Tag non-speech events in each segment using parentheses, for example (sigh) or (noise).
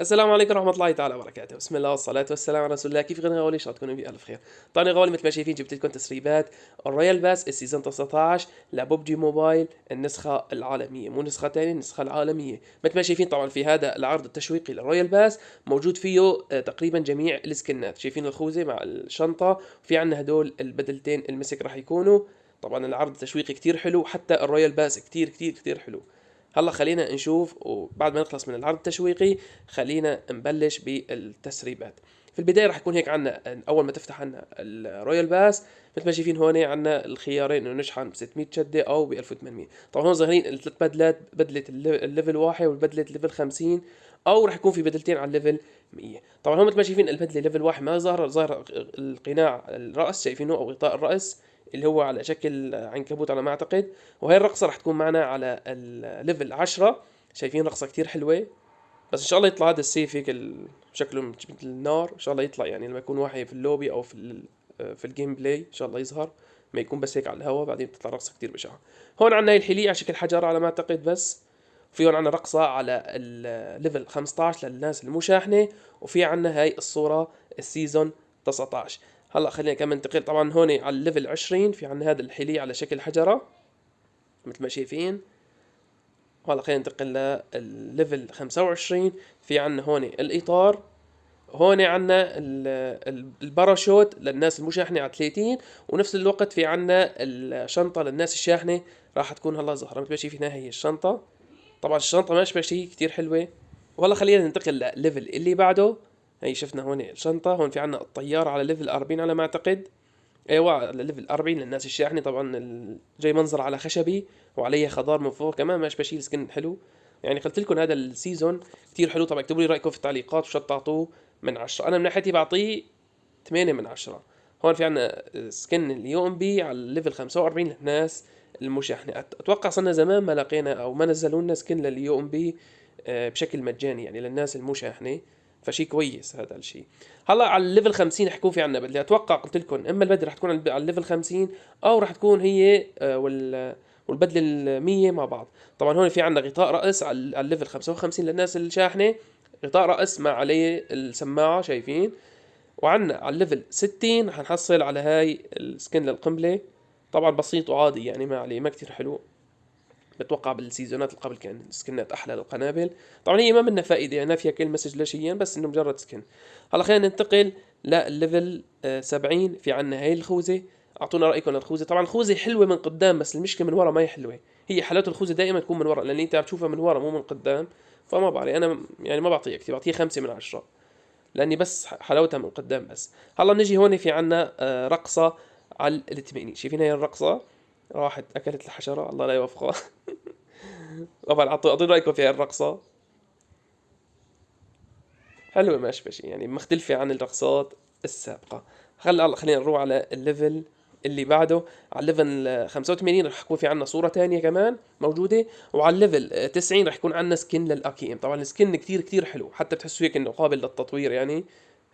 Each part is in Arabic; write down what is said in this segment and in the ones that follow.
السلام عليكم ورحمة الله تعالى وبركاته، بسم الله والصلاة والسلام على رسول الله، كيفكن يا غوالي؟ إن شاء الله تكونوا بألف خير. طبعا غوالي مثل ما شايفين جبت لكم تسريبات. ال Royale Pass ال season 19 ل PUBG Mobile النسخة العالمية، مو نسخة ثانية النسخة العالمية، مثل ما شايفين طبعا في هذا العرض التشويقي لل Royale Pass موجود فيه آه، تقريبا جميع السكنات، شايفين الخوذة مع الشنطة، وفي عندنا هدول البدلتين ال mythic راح يكونوا، طبعا العرض التشويقي كتير حلو، حتى ال Royale Pass كتير كتير كتير حلو. هلا خلينا نشوف وبعد ما نخلص من العرض التشويقي خلينا نبلش بالتسريبات. في البداية راح يكون هيك عندنا أول ما تفتح عنا ال Royale Pass مثل ما شايفين هون عندنا الخيارين إنه نشحن ب 600 شدة أو ب 1800 طبعا هون ظاهرين الثلاث بدلات بدلة ال level واحد والبدلة ال level 50 أو راح يكون في بدلتين على ال level 100 طبعا هون مثل ما شايفين البدلة level واحد ما ظهر ظهر القناع الرأس شايفينه أو غطاء الرأس. اللي هو على شكل عنكبوت على ما أعتقد وهي الرقصة راح تكون معنا على ال level 10 شايفين رقصة كتير حلوة. بس إن شاء الله يطلع هذا السيف هيك شكله مثل النار. إن شاء الله يطلع يعني لما يكون واحد في اللوبي أو في في ال gameplay إن شاء الله يظهر. ما يكون بس هيك على الهواء بعدين بتطلع رقصة كتير بشعة. هون عندنا هي الحلية على شكل حجر على ما أعتقد بس. في هون عندنا رقصة على ال level 15 للناس المو شاحنة. وفي عندنا هاي الصورة ال season 19 هلا خلينا كمان ننتقل. طبعا هون على ال level 20 في عندنا هذا الحلي على شكل حجرة مثل ما شايفين. هلا خلينا ننتقل لل level 25 في عندنا هون الإطار هون عندنا الباراشوت للناس المو شاحنة على 30 ونفس الوقت في عندنا الشنطة للناس الشاحنة راح تكون هلا ظاهره مثل ما شايفين هي الشنطة. طبعا الشنطة ما اشبه شيء كثير حلوة. وهلا خلينا ننتقل لل level اللي بعده. هي شفنا هون الشنطة هون في عنا الطيارة على level 40 على ما أعتقد. أيوه على level 40 للناس الشاحنة. طبعا جاي منظر على خشبي وعليه خضار من فوق. كمان مش بشيل skin حلو. يعني قلت لكم هذا ال season كثير حلو. طبعا اكتبوا لي رأيكم في التعليقات وشو تعطوه من 10 أنا من ناحيتي بعطيه 8 من 10 هون في عنا skin ال UMP على ال level 45 للناس المو شاحنة. أتوقع صرنا زمان ما لقينا أو ما نزلوا لنا skin لل UMP آه، بشكل مجاني يعني للناس المو شاحنة. فشي كويس هذا الشيء هلا على ال level 50 رح يكون في عندنا بدله أتوقع قلت لكم إما البدله رح تكون على ال level 50 أو رح تكون هي آه، وال والبدله ال 100 مع بعض. طبعا هون في عندنا غطاء رأس على ال level 55 للناس الشاحنه غطاء رأس مع عليه السماعة شايفين؟ وعندنا على ال level 60 رح نحصل على هاي ال skin للقنبلة. طبعا بسيط وعادي يعني ما عليه ما كتير حلو. بتوقع بالسيزونات اللي قبل كان سكنات أحلى للقنابل. طبعا هي ما منها فائدة يعني فيها kill message لا بس إنه مجرد skin. هلا خلينا ننتقل لل level 70 في عنا هاي الخوذة. أعطونا رأيكم للخوذه طبعا الخوذة حلوة من قدام بس المشكلة من ورا ما هي حلوة. هي حلاوة الخوذة دائما تكون من ورا لأن أنت عم تشوفها من ورا مو من قدام. فما بعرف أنا يعني ما بعطيها كثير بعطيها خمسة من عشرة. لأني بس حلاوتها من قدام بس. هلا نجي هون في عنا آه، رقصة على الثمانين شايفين هاي الرقصة؟ راحت أكلت الحشرة. الله لا يوفقها. (laughs) طبعا اعطوا رايكم في الرقصة. حلوة شيء يعني مختلفة عن الرقصات السابقة. هلا خلينا نروح على ال level اللي بعده. على ال level 85 رح يكون في عنا صورة ثانية كمان موجودة. وعلى ال level 90 رح يكون عنا skin لل AKM طبعا ال skin كثير كثير حلو. حتى بتحسوا هيك إنه قابل للتطوير يعني.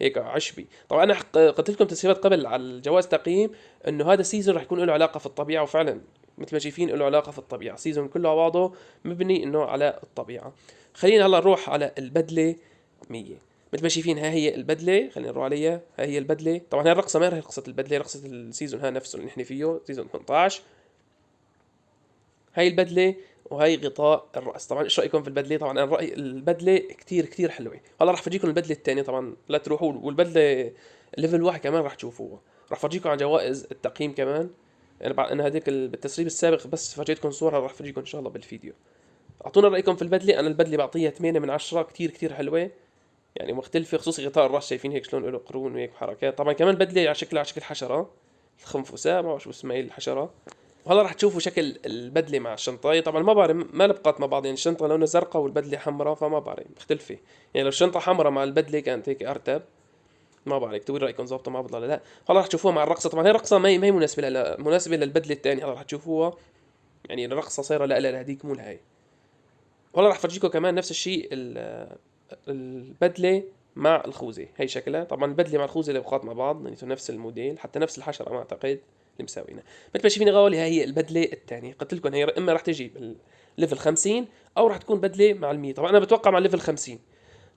هيك عشبي. طبعا أنا قلت لكم تسريبات قبل على الجواز تقييم إنه هذا ال season رح يكون له علاقة في الطبيعة وفعلا مثل ما شايفين له علاقة في الطبيعة. season كله بعضه مبني إنه على الطبيعة. خلينا هلأ نروح على البدلة 100 مثل ما شايفين ها هي البدلة خلينا نروح عليها. ها هي البدلة. طبعا هي الرقصة ما هي رقصه البدلة رقصة ال season ها نفسه اللي نحن فيه season 18 هاي البدلة وهي غطاء الرأس. طبعا إيش رايكم في البدلة؟ طبعا أنا رايي البدلة كتير كتير حلوة. هلا رح افرجيكم البدلة الثانية طبعا لا تروحوا والبدلة ليفل واحد كمان رح تشوفوها. رح افرجيكم على جوائز التقييم كمان. يعني بعد أنا هذيك بالتسريب السابق بس فرجيتكم صورة رح افرجيكم إن شاء الله بالفيديو. أعطونا رأيكم في البدلة. أنا البدلة بعطيها 8 من 10 كتير كتير حلوة. يعني مختلفة خصوصي غطاء الرأس. شايفين هيك شلون له قرون وهيك حركات. طبعا كمان بدلة على شكلها على شكل حشرة. الخنفساء ما بعرف شو اسمها هي الحشرة. وهلا رح تشوفوا شكل البدلة مع الشنطة. طبعا ما بعرف ما لبقت مع بعض. يعني الشنطة لونها زرقاء والبدلة حمراء فما بعرف مختلفة. يعني لو الشنطة حمراء مع البدلة كانت هيك أرتب ما بعرف. اكتبوا لي رأيكم ظابطة مع بعض ولا لا هلا رح تشوفوها مع الرقصة. طبعا هي الرقصة ما هي ما هي مناسبة لها مناسبة للبدلة الثانية هلا رح تشوفوها. يعني الرقصة صايرة لا لا لهديك مو لهي وهلا رح فرجيكم كمان نفس الشيء البدلة مع الخوذة. هي شكلها. طبعا البدلة مع الخوذة لبقات مع بعض يعني نفس الموديل حتى نفس الحشرة ما أعتقد. اللي مساوينا. مثل ما شايفين غوالي هاي هي البدلة الثانية قلت لكم هي إما رح تجي بال level 50 أو رح تكون بدلة مع ال100 طبعا أنا بتوقع مع ال level 50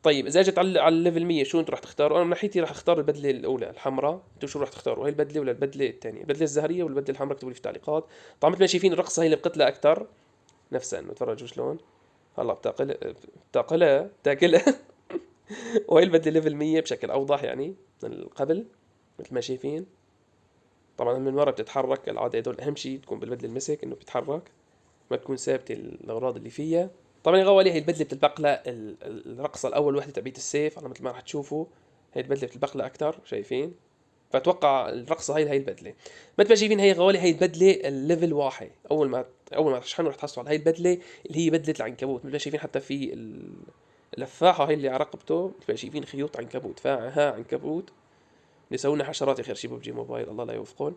طيب إذا أجت على على ال level 100 شو أنتم راح تختاروا؟ أنا من ناحيتي راح أختار البدلة الأولى الحمراء. أنتم شو راح تختاروا؟ هي البدلة ولا البدلة الثانية البدلة الزهرية ولا البدلة الحمراء؟ اكتبوا لي في التعليقات. طبعا مثل ما شايفين الرقصه هي اللي بقتلها أكثر نفسها انه تفرجوا شلون. هلا بتاكلها بتاكلها بتاكلها (laughs) وهي البدلة level 100 بشكل أوضح يعني من قبل مثل ما شايفين. طبعا من ورا بتتحرك العادة هدول أهم شيء تكون بالبدلة ال mythic إنه بتتحرك ما تكون ثابتة الأغراض اللي فيها. طبعا يا غوالي هي البدلة بتلبق لها الرقصة الأول وحدة تبعت السيف على مثل ما راح تشوفوا هي البدلة بتلبق لها أكثر شايفين؟ فأتوقع الرقصة هي هي البدلة. مثل ما شايفين هي غوالي هي البدلة ال level واحد. أول ما أول ما تشحنوا رح تحصلوا على هي البدلة اللي هي بدلة العنكبوت. مثل ما شايفين حتى في اللفاحة هي اللي على رقبته مثل ما شايفين خيوط عنكبوت. فاها عنكبوت. بيسووا حشرات يا خير شي PUBG Mobile الله لا يوفقون.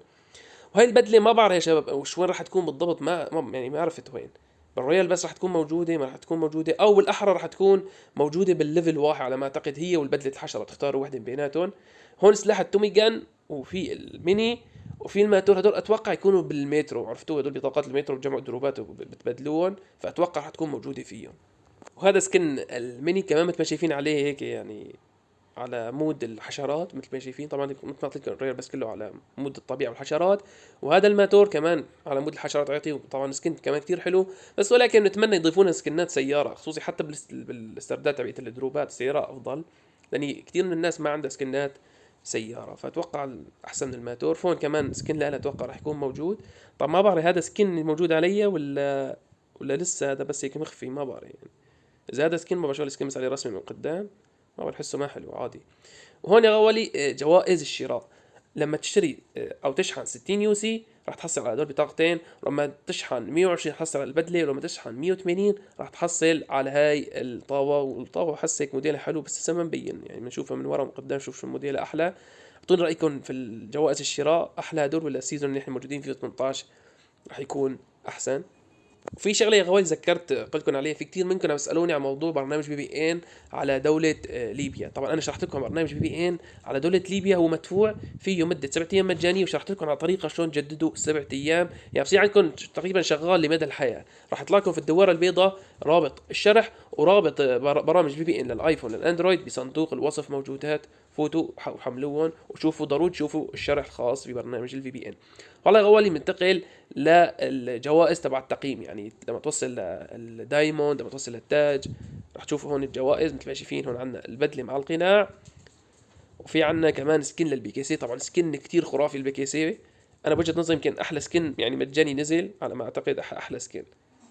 وهي البدلة ما بعرف يا شباب وش وين راح تكون بالضبط؟ ما, ما يعني ما عرفت وين. بالرويال بس راح تكون موجودة ما راح تكون موجودة أو بالأحرى راح تكون موجودة بال level واحد على ما أعتقد هي والبدلة الحشرة تختاروا وحدة بيناتهم. هون سلاح التومي جن وفي الميني وفي الماتور هدول أتوقع يكونوا بالمترو عرفتوا؟ هدول بطاقات المترو بجمعوا دروبات وبتبدلوهم فأتوقع راح تكون موجودة فيهم. وهذا skin الميني كمان مثل ما شايفين عليه هيك يعني؟ على مود الحشرات مثل ما شايفين. طبعا مثل ما لكم ال RP بس كله على مود الطبيعة والحشرات. وهذا الماتور كمان على مود الحشرات يعطي طبعا skin كمان كثير حلو. بس ولكن نتمنى يضيفون سكنات سيارة خصوصي حتى بالاسترداد تبعت الدروبات. السياره أفضل. لأن كثير من الناس ما عندها سكنات سيارة. فأتوقع احسن من الماتور. فون كمان skin لها أتوقع راح يكون موجود. طب ما بعرف هذا skin موجود علي ولا ولا لسه؟ هذا بس هيك مخفي ما بعرف يعني. إذا هذا skin ما بشوف ال skin بس عليه رسمي من قدام. ما بحسه ما حلو عادي. وهون غوالي آه، جوائز الشراء. لما تشتري آه، أو تشحن 60 UC راح تحصل على هدول بطاقتين. ولما تشحن 120 تحصل على البدلة. ولما تشحن 180 راح تحصل على هاي الطاوة. والطاوة حس هيك موديلها حلو بس لسه ما مبين يعني بنشوفها من ورا ومن قدام شوف شو الموديل أحلى. أعطوني رأيكم في الجوائز الشراء. أحلى هدول ولا ال season اللي إحنا موجودين فيه 18 راح يكون أحسن؟ وفي شغلة يا غوال ذكرت قلت لكم عليها في كثير منكم عم يسألوني عن موضوع برنامج VPN على دولة آه، ليبيا. طبعا أنا شرحت لكم برنامج VPN على دولة ليبيا هو مدفوع فيه مدة سبعة أيام مجانية وشرحت لكم على طريقة شلون تجددوا سبعة أيام. يعني بصير عندكم تقريبا شغال لمدى الحياة. راح يطلع لكم في الدواره البيضاء رابط الشرح ورابط برامج VPN للآيفون للأندرويد بصندوق الوصف موجودات. فوتوا وحملوهم وشوفوا ضروري تشوفوا الشرح الخاص ببرنامج ال VPN والله غوالي منتقل للجوائز تبع التقييم. يعني لما توصل لل diamond لما توصل للتاج رح تشوفوا هون الجوائز. مثل ما شايفين هون عندنا البدلة مع القناع. وفي عندنا كمان skin للبيزون. طبعا skin كثير خرافي البي سي. أنا بوجهة نظري يمكن أحلى skin يعني مجاني نزل على ما أعتقد أحلى skin.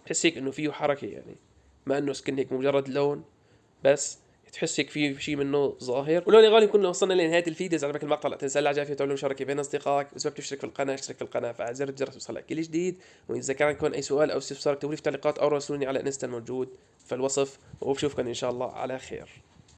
بحس هيك إنه فيه حركة يعني. ما إنه skin هيك مجرد لون بس تحس هيك في شيء منه ظاهر. ولو يا غالي كنا وصلنا لنهاية الفيديو اذا عجبك المقطع لا تنسى العجبه تعمل مشاركه بين أصدقائك وإذا تشترك في القناة اشترك في القناة فعل زر الجرس يوصلك كل جديد. وإذا كان عندكم أي سؤال أو استفسار اكتبوا لي في التعليقات أو راسلوني على انستا الموجود في الوصف وبشوفكم إن شاء الله على خير.